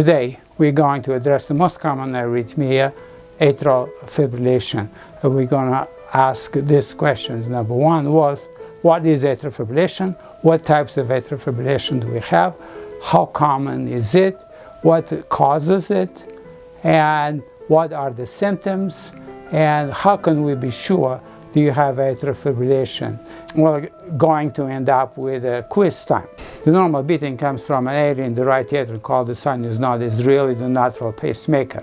Today we're going to address the most common arrhythmia, atrial fibrillation. We're going to ask these questions. Number one was, what is atrial fibrillation? What types of atrial fibrillation do we have? How common is it? What causes it? And what are the symptoms? And how can we be sure do you have atrial fibrillation? We're going to end up with a quiz time. The normal beating comes from an area in the right atrium called the sinus node. It's really the natural pacemaker.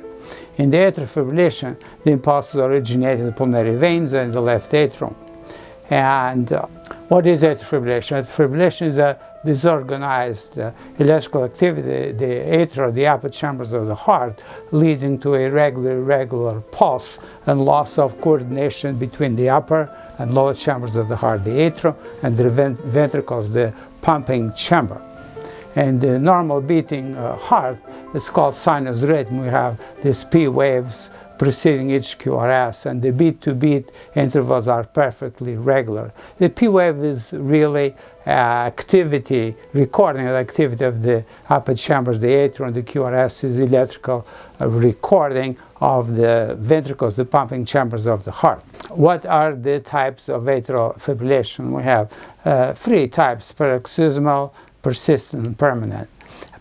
In the atrial fibrillation, the impulses originate in the pulmonary veins and the left atrium. And uh, what is atrial fibrillation? Atrial fibrillation is a disorganized uh, electrical activity, the atria, the upper chambers of the heart, leading to irregular, irregular pulse and loss of coordination between the upper and lower chambers of the heart, the atrium, and the ventricles, the pumping chamber. And the normal beating uh, heart is called sinus rhythm. We have these P waves preceding each QRS and the beat-to-beat intervals are perfectly regular. The P wave is really uh, activity, recording the activity of the upper chambers, the atrium, the QRS is electrical uh, recording of the ventricles, the pumping chambers of the heart. What are the types of atrial fibrillation? We have uh, three types, paroxysmal, persistent, and permanent.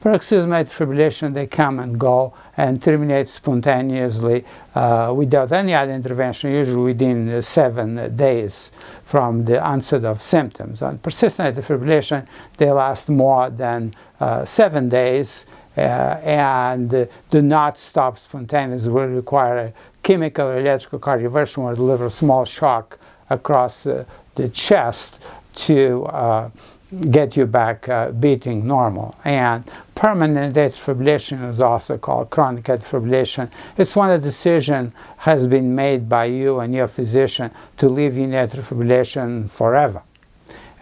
Paroxysmal fibrillation, they come and go and terminate spontaneously uh, without any other intervention, usually within seven days from the onset of symptoms. On persistent atrial fibrillation, they last more than uh, seven days uh, and do not stop spontaneously, will require chemical electrical cardioversion or deliver a small shock across uh, the chest to uh, get you back uh, beating normal. And permanent atrial fibrillation is also called chronic atrial fibrillation. It's when a decision has been made by you and your physician to leave in atrial fibrillation forever.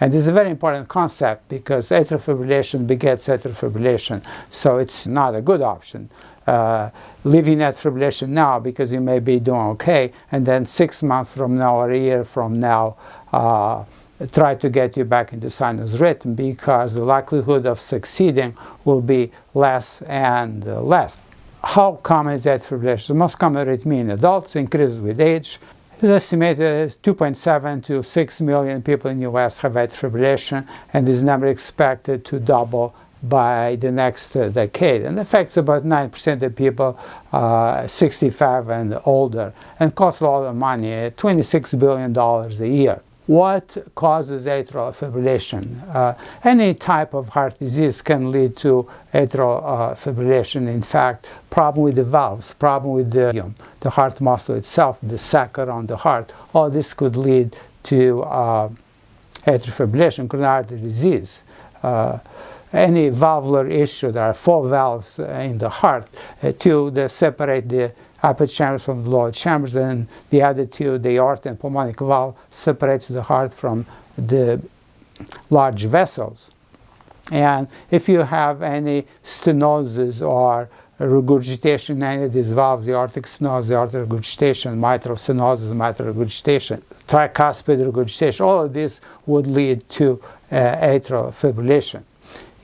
And this is a very important concept because atrial fibrillation begets atrial fibrillation, so it's not a good option. Uh, leaving atrial fibrillation now because you may be doing okay, and then six months from now or a year from now, uh, try to get you back into sinus rhythm because the likelihood of succeeding will be less and less. How common is that fibrillation? The most common arrhythmia in adults increases with age. It's estimated 2.7 to 6 million people in the US have atrial fibrillation and this number expected to double by the next uh, decade and affects about 9% of people uh, 65 and older and costs a lot of money, $26 billion a year. What causes atrial fibrillation? Uh, any type of heart disease can lead to atrial uh, fibrillation. In fact, problem with the valves, problem with the, the heart muscle itself, the sac around the heart, all this could lead to uh, atrial fibrillation, coronary artery disease. Uh, any valvular issue, there are four valves in the heart, uh, to separate the upper chambers from the lower chambers, and the other two, the aorta and pulmonic valve, separates the heart from the large vessels. And if you have any stenosis or regurgitation any of these valves, the aortic stenosis, the aortic regurgitation, mitral stenosis, mitral regurgitation, tricuspid regurgitation, all of this would lead to uh, atrial fibrillation.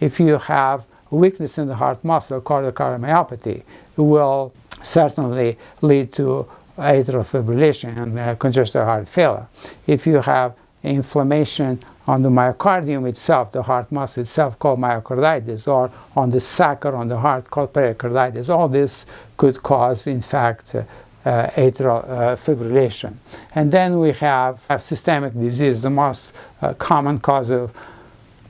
If you have weakness in the heart muscle, cardiomyopathy, it will certainly lead to atrial fibrillation and uh, congestive heart failure. If you have inflammation on the myocardium itself, the heart muscle itself called myocarditis, or on the sac or on the heart called pericarditis, all this could cause, in fact, uh, uh, atrial uh, fibrillation. And then we have, have systemic disease, the most uh, common cause of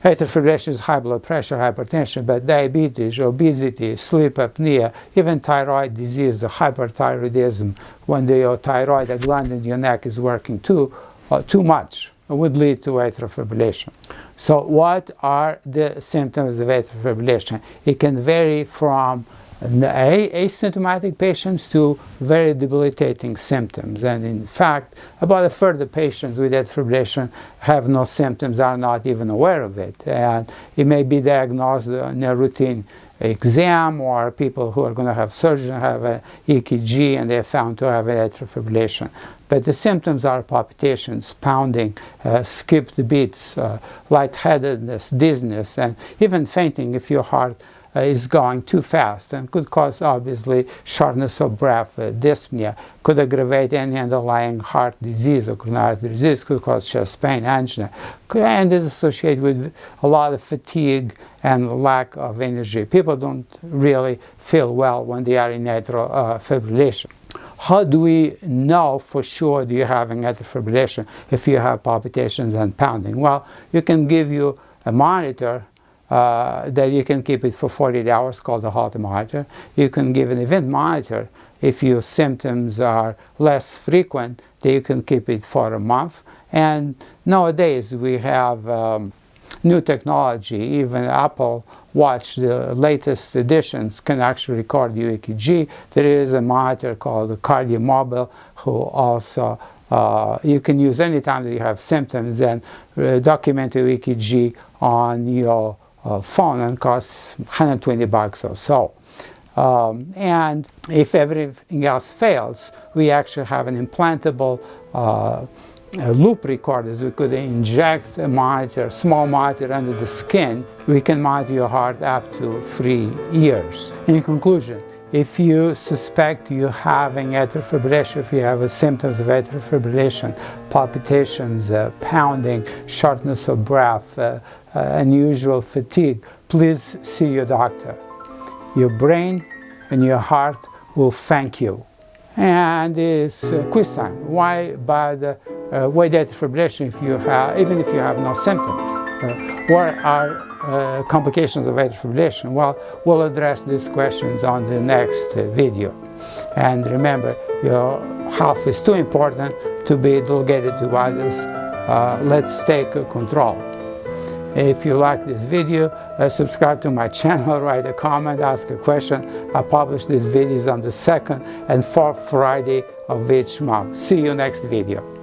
Atrial fibrillation is high blood pressure, hypertension, but diabetes, obesity, sleep apnea, even thyroid disease, the hyperthyroidism, when the thyroid gland in your neck is working too, uh, too much, would lead to atrial fibrillation. So what are the symptoms of atrial fibrillation? It can vary from asymptomatic patients to very debilitating symptoms. And in fact, about a third of patients with atrial fibrillation have no symptoms, are not even aware of it. And it may be diagnosed in a routine exam or people who are going to have surgery have an EKG and they're found to have atrial fibrillation. But the symptoms are palpitations, pounding, uh, skipped beats, uh, lightheadedness, dizziness, and even fainting if your heart uh, is going too fast and could cause obviously shortness of breath, uh, dyspnea, could aggravate any underlying heart disease or coronary disease, could cause chest pain, angina, and is associated with a lot of fatigue and lack of energy. People don't really feel well when they are in atrial uh, fibrillation. How do we know for sure that you're having atrial fibrillation if you have palpitations and pounding? Well, you can give you a monitor uh, that you can keep it for 48 hours called a Holter monitor. You can give an event monitor if your symptoms are less frequent, that you can keep it for a month. And nowadays we have um, new technology, even Apple Watch, the latest editions can actually record your EKG. There is a monitor called the KardiaMobile who also uh, you can use anytime that you have symptoms and uh, document your EKG on your uh, phone and costs 120 bucks or so. Um, and if everything else fails, we actually have an implantable uh, loop recorders. We could inject a monitor, small monitor under the skin. We can monitor your heart up to three years. In conclusion, if you suspect you're having atrial fibrillation, if you have symptoms of atrial fibrillation, palpitations, uh, pounding, shortness of breath, uh, uh, unusual fatigue, please see your doctor. Your brain and your heart will thank you. And it's uh, quiz time. Why by the uh, why atrial fibrillation if you have, even if you have no symptoms? Uh, what are uh, complications of atrial fibrillation? Well, we'll address these questions on the next uh, video. And remember, your health is too important to be delegated to others. Uh, let's take control. If you like this video, uh, subscribe to my channel, write a comment, ask a question. I publish these videos on the second and fourth Friday of each month. See you next video.